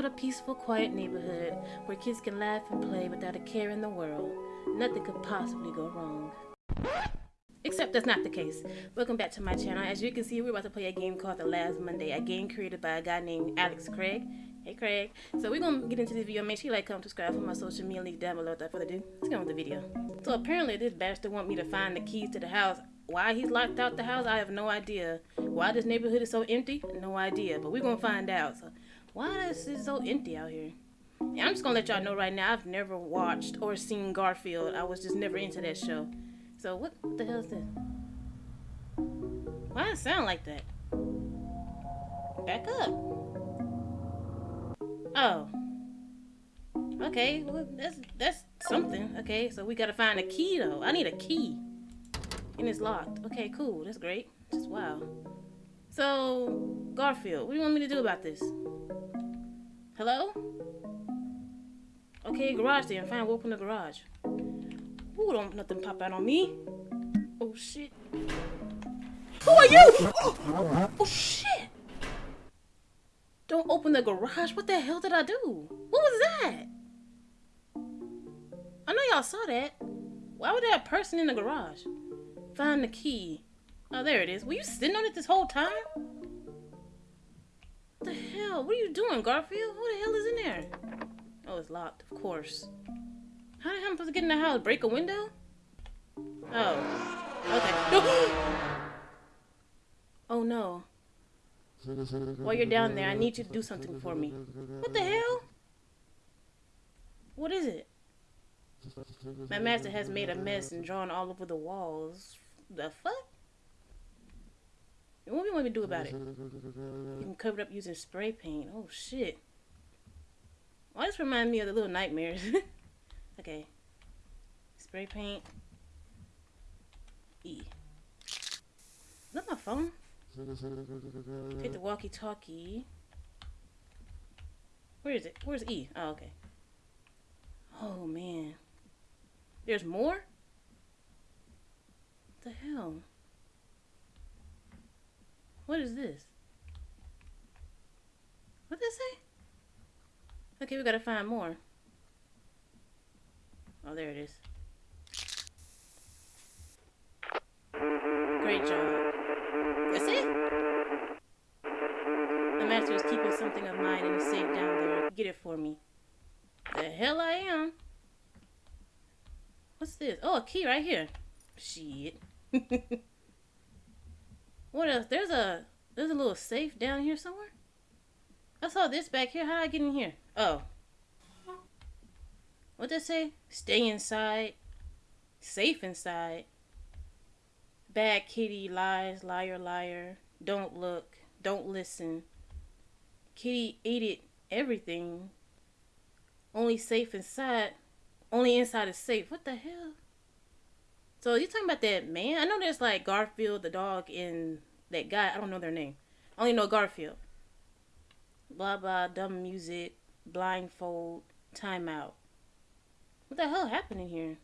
what a peaceful, quiet neighborhood where kids can laugh and play without a care in the world. Nothing could possibly go wrong. Except that's not the case. Welcome back to my channel. As you can see, we're about to play a game called The Last Monday, a game created by a guy named Alex Craig. Hey Craig. So we're gonna get into this video. Make sure you like, comment, subscribe for my social media links down below. Without further ado, let's get on with the video. So apparently this bastard want me to find the keys to the house. Why he's locked out the house, I have no idea. Why this neighborhood is so empty, no idea. But we're gonna find out. So why is it so empty out here? And I'm just gonna let y'all know right now, I've never watched or seen Garfield. I was just never into that show. So what, what the hell is this? Why does it sound like that? Back up. Oh. Okay, well, that's that's something. Okay, so we gotta find a key though. I need a key. And it's locked. Okay, cool. That's great. Just wow. So, Garfield, what do you want me to do about this? Hello? Okay, garage then. Fine, we'll open the garage. Ooh, don't nothing pop out on me. Oh shit. Who are you? Oh, oh shit. Don't open the garage. What the hell did I do? What was that? I know y'all saw that. Why would there a person in the garage? Find the key. Oh, there it is. Were you sitting on it this whole time? What the hell? What are you doing, Garfield? What the hell is in there? Oh, it's locked, of course. How the hell am I supposed to get in the house? Break a window? Oh. Okay. oh no. While you're down there, I need you to do something for me. What the hell? What is it? My master has made a mess and drawn all over the walls. The fuck? What do you want me to do about it? You can cover it up using spray paint. Oh shit. Why well, this remind me of the little nightmares? okay. Spray paint. E. Is that my phone? Mm-hmm. Take the walkie-talkie. Where is it? Where's E? Oh, okay. Oh, man. There's more? What the hell? What is this? What did it say? Okay, we gotta find more. Oh, there it is. Great job. That's it? The master is keeping something of mine in a safe down there. Get it for me. The hell I am. What's this? Oh, a key right here. Shit. what else? There's a there's a little safe down here somewhere. I saw this back here. How I get in here? Oh. What did it say? Stay inside. Safe inside. Bad kitty, lies, liar, liar. Don't look. Don't listen. Kitty ate it, everything. Only safe inside. Only inside is safe. What the hell? So you talking about that man? I know there's like Garfield the dog and that guy. I don't know their name. I only know Garfield. Blah blah dumb music, blindfold, timeout. What the hell happened in here?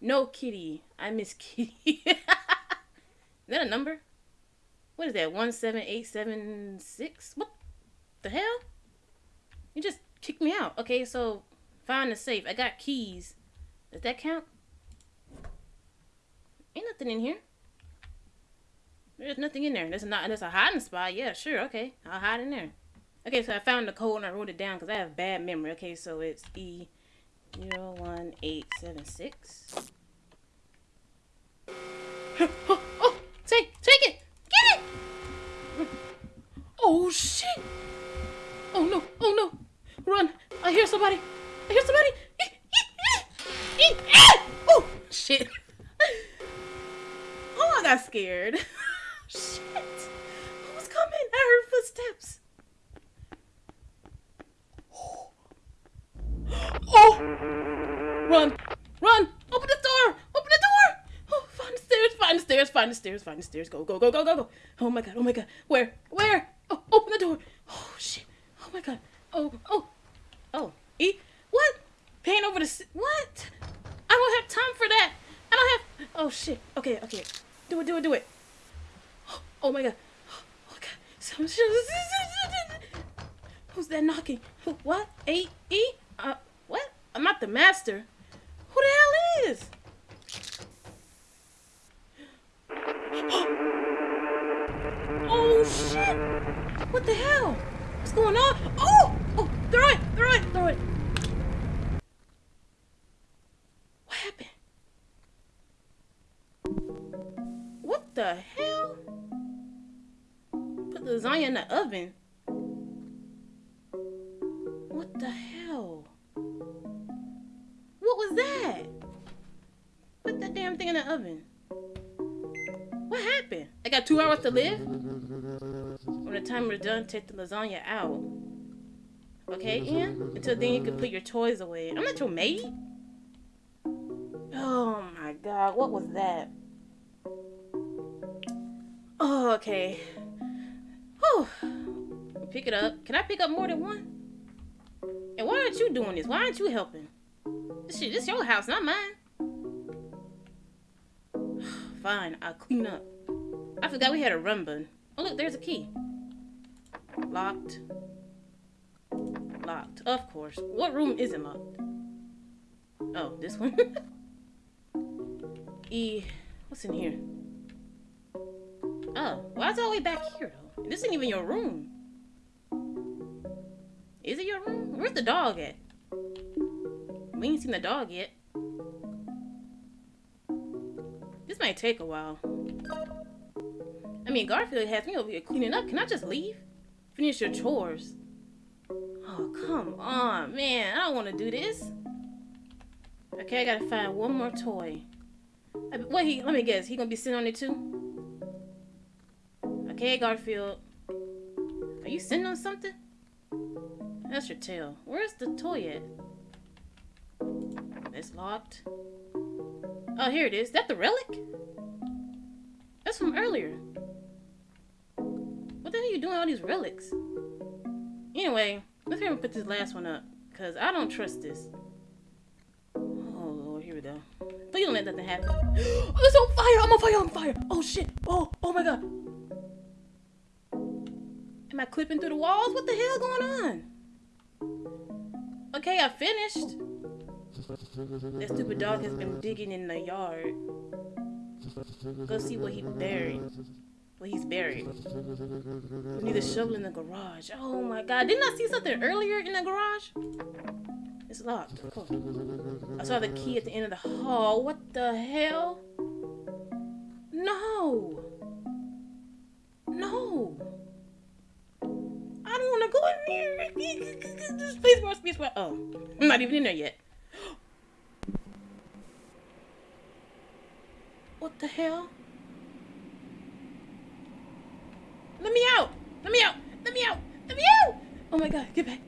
No kitty. I miss kitty. Is that a number? What is that? 17876? What the hell? You just kicked me out. Okay, so find the safe. I got keys. Does that count? Ain't nothing in here. There's nothing in there. There's not. There's a hiding spot. Yeah, sure. Okay, I'll hide in there. Okay, so I found the code and I wrote it down because I have bad memory. Okay, so it's E zero one eight seven six. Oh Oh! Say! Take it! Get it! Oh shit! Oh no! Oh no! Run! I hear somebody! I hear somebody! Oh shit! I got scared. shit! Who's coming? I heard footsteps. Oh! Run! Run! Open the door! Open the door! Oh, find the stairs! Find the stairs! Find the stairs! Find the stairs! Go! Go! Go! Go! Go! Go! Oh my god! Oh my god! Where? Where? Oh, open the door. Oh, shit. Oh, my God. Oh. Oh. E? What? Paint over the... What? I don't have time for that. I don't have... Oh, shit. Okay, okay. Do it, do it, do it. Oh, my God. Oh, my God. Who's that knocking? Who- What? A E? Uh, what? I'm not damn thing in the oven. What happened? I got two hours to live? When the timer's done, take the lasagna out. Okay, Ian? Until then, you can put your toys away. I'm not your maid. Oh my god, what was that? Oh, okay. Whew. Pick it up. Can I pick up more than one? And why aren't you doing this? Why aren't you helping? This shit, this your house, not mine. Fine, I'll clean up. I forgot we had a run button. Oh look, there's a key. Locked. Locked. Of course. What room isn't locked? Oh, this one? e, what's in here? Oh, why is it all the way back here though? This isn't even your room. Is it your room? Where's the dog at? We ain't seen the dog yet. This might take a while. I mean, Garfield has me over here cleaning up. Can I just leave? Finish your chores. Oh, come on, man. I don't want to do this. Okay, I gotta find one more toy. What he? Let me guess. He gonna be sitting on it too? Okay, Garfield. Are you sitting on something? That's your tail. Where's the toy at? It's locked. Oh, here it is. That the relic? That's from earlier. What the hell are you doing all these relics? Anyway, let's hear him put this last one up. Because I don't trust this. Oh, Lord. Here we go. Please don't let nothing happen. Oh, it's on fire! I'm on fire! I'm on fire! Oh, shit! Oh, oh my god! Am I clipping through the walls? What the hell going on? Okay, I finished. That stupid dog has been digging in the yard. Go see what he buried. What he's buried. We need a shovel in the garage. Oh my god. Didn't I see something earlier in the garage? It's locked. Cool. I saw the key at the end of the hall. What the hell? No. No. I don't want to go in there. Space bar, space bar. Oh, I'm not even in there yet. What the hell? Let me out! Let me out! Let me out! Let me out! Oh my god, get back.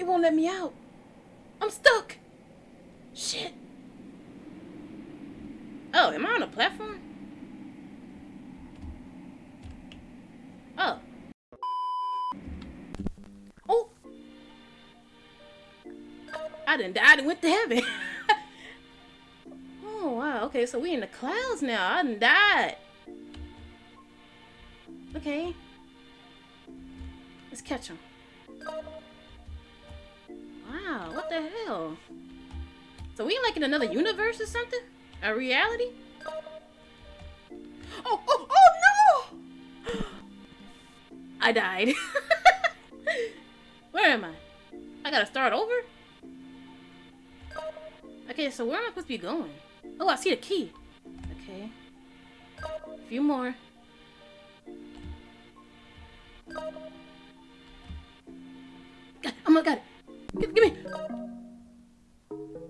It won't let me out. I'm stuck. Shit. Oh, am I on a platform? Oh. Oh. I done died and went to heaven. Okay, so we in the clouds now. I done died. Okay. Let's catch him. Wow, what the hell? So we like in another universe or something? A reality? Oh, oh, oh no! I died. Where am I? I gotta start over? Okay, so where am I supposed to be going? Oh, I see the key. Okay. A few more. God, oh my god. Give, give me.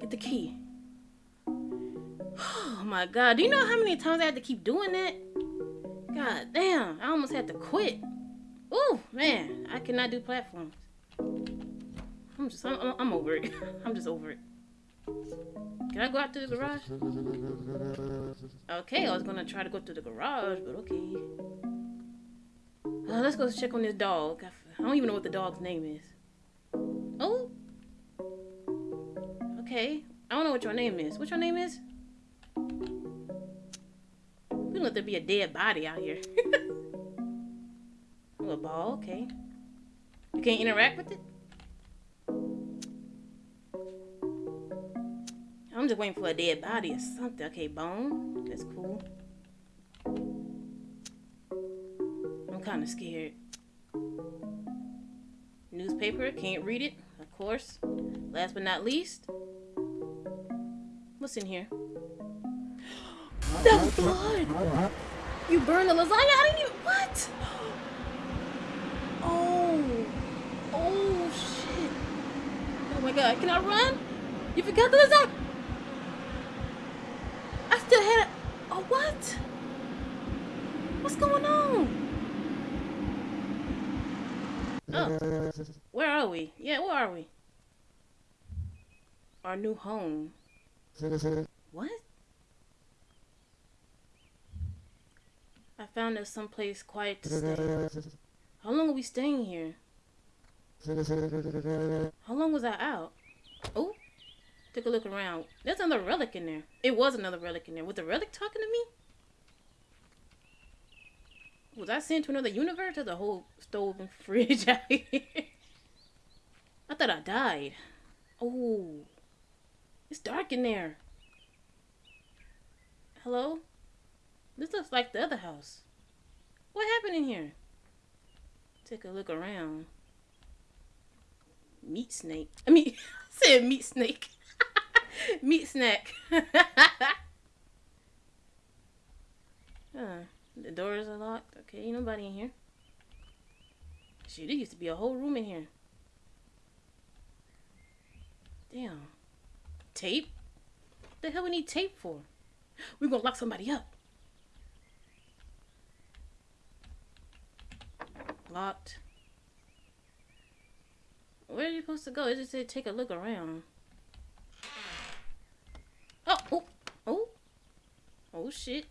Get the key. Oh my god. Do you know how many times I had to keep doing that? God damn. I almost had to quit. Oh man. I cannot do platforms. I'm just, I'm, I'm- I'm over it. I'm just over it. Can I go out to the garage? Okay, I was gonna try to go to the garage, but okay. Uh, let's go check on this dog. I don't even know what the dog's name is. Oh. Okay. I don't know what your name is. What your name is? We don't let there be a dead body out here. oh, a ball. Okay. You can't interact with it? I'm just waiting for a dead body or something. Okay, bone. That's cool. I'm kind of scared. Newspaper. Can't read it, of course. Last but not least. What's in here? That's blood! You burned the lasagna? I didn't even. What? Oh. Oh, shit. Oh my god. Can I run? You forgot the lasagna? I still had it. Oh, what? What's going on? Oh. Where are we? Yeah, where are we? Our new home. What? I found us someplace quiet to stay. How long are we staying here? How long was I out? Oh, take a look around. There's another relic in there. It was another relic in there. Was the relic talking to me? Was I sent to another universe? There's a whole stove and fridge out here. I thought I died. Oh, it's dark in there. Hello? This looks like the other house. What happened in here? Take a look around. Meat snake. I mean, I said meat snake. meat snack. huh. The doors are locked. Okay, ain't nobody in here. Shoot, there used to be a whole room in here. Damn. Tape? What the hell we need tape for? We're gonna lock somebody up. Locked. Where are you supposed to go? It just said take a look around. Oh, oh, oh. Oh shit.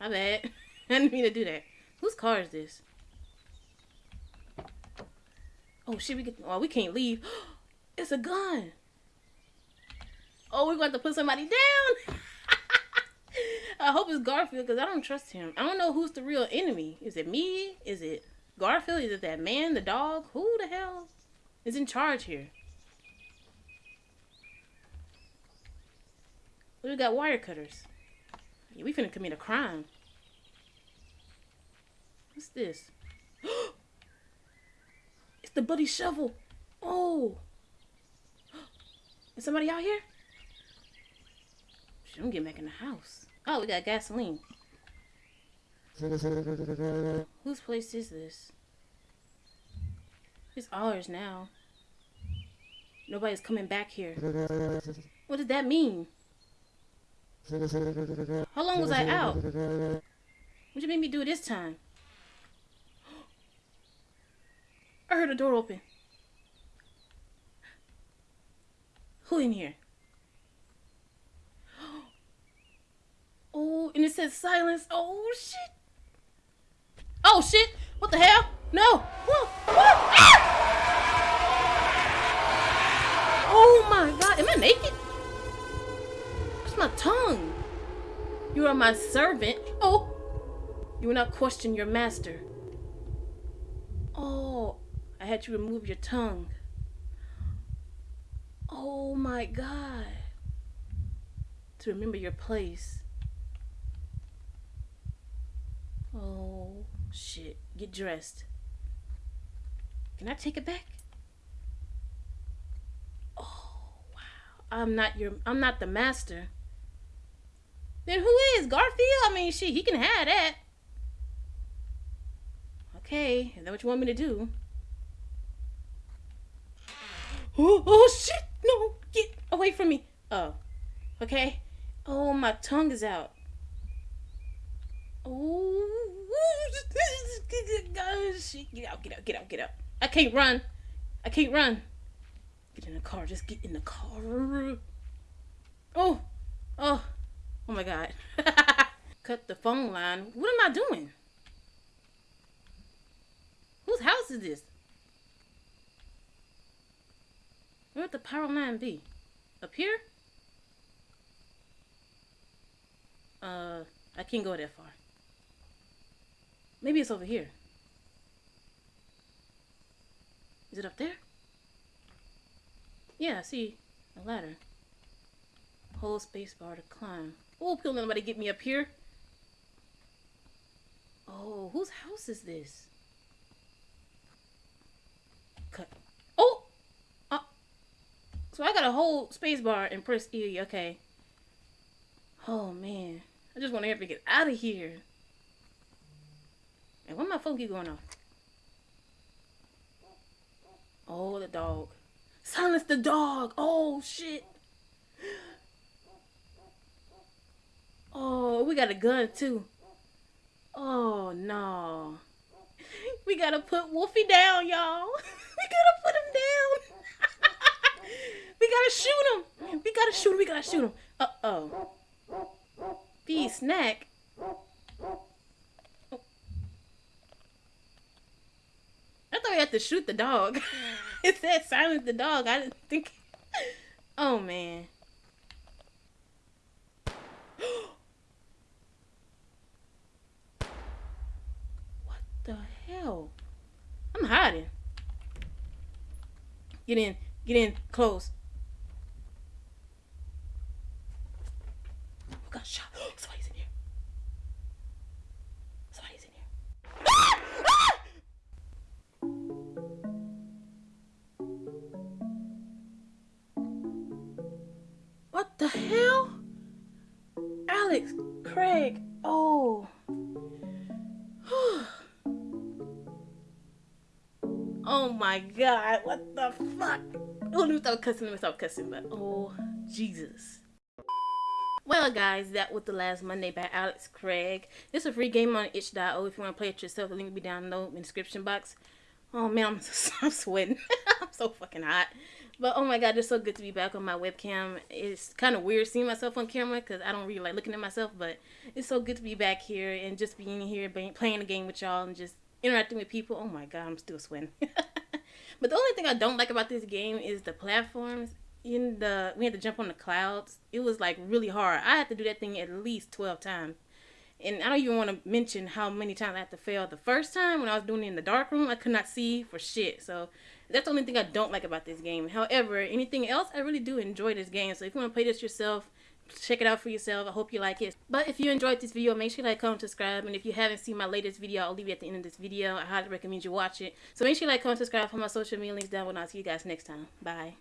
My bad. I didn't mean to do that. Whose car is this? Oh shit, we get oh we can't leave. it's a gun. Oh, we're going to put somebody down. I hope it's Garfield because I don't trust him. I don't know who's the real enemy. Is it me? Is it Garfield? Is it that man, the dog? Who the hell is in charge here? We got wire cutters. Yeah, we finna commit a crime. What's this? it's the buddy shovel. Oh. Is somebody out here? Shit, I'm getting back in the house. Oh, we got gasoline. Whose place is this? It's ours now. Nobody's coming back here. What did that mean? How long was I out? What you made me do this time? I heard a door open. Who in here? Oh, and it says silence. Oh, shit. Oh, shit. What the hell? No. Whoa. Whoa. Ah! Oh, my God. Am I naked? Where's my tongue? You are my servant. Oh. You will not question your master. I had to remove your tongue. Oh my God. To remember your place. Oh, shit. Get dressed. Can I take it back? Oh, wow. I'm not your I'm not the master. Then who is Garfield? I mean, shit, he can have that. Okay, is that what you want me to do? Oh, oh shit! No, get away from me. Oh, okay. Oh, my tongue is out. Oh! Get out! Get out! Get out! Get out! I can't run. I can't run. Get in the car. Just get in the car. Oh, oh, oh my God! Cut the phone line. What am I doing? Whose house is this? Where'd the power line be? Up here? Uh, I can't go that far. Maybe it's over here. Is it up there? Yeah, I see a ladder. Hold space bar to climb. Oh, please nobody get me up here. Oh, whose house is this? Cut. So I got a whole space bar and press E. Okay. Oh, man. I just want to to get out of here. And why my phone keep going off? Oh, the dog. Silence the dog. Oh, shit. Oh, we got a gun, too. Oh, no. We gotta put Wolfie down, y'all. we gotta put him down. We gotta shoot him. We gotta shoot him. We gotta shoot him. Uh-oh. Be snack. I thought we had to shoot the dog. it said silence the dog. I didn't think. Oh man. what the hell? I'm hiding. Get in. Get in. Close. The fuck? Let me cussing, me cussing, but oh, Jesus. Well, guys, that was the last Monday by Alex Craig. It's a free game on itch.io if you want to play it yourself. The link will be down below in the description box. Oh man, I'm, I'm sweating. I'm so fucking hot. But oh my god, it's so good to be back on my webcam. It's kind of weird seeing myself on camera because I don't really like looking at myself. But it's so good to be back here and just being here, playing the game with y'all and just interacting with people. Oh my god, I'm still sweating. but the only thing I don't like about this game is the platforms. In the we had to jump on the clouds. It was like really hard. I had to do that thing at least twelve times. And I don't even want to mention how many times I had to fail. The first time when I was doing it in the dark room, I could not see for shit. So that's the only thing I don't like about this game. However, anything else, I really do enjoy this game. So if you want to play this yourself, check it out for yourself. I hope you like it. But if you enjoyed this video, make sure you like, comment, subscribe. And if you haven't seen my latest video, I'll leave it at the end of this video. I highly recommend you watch it. So make sure you like, comment, subscribe for my social media links down below. I'll see you guys next time. Bye.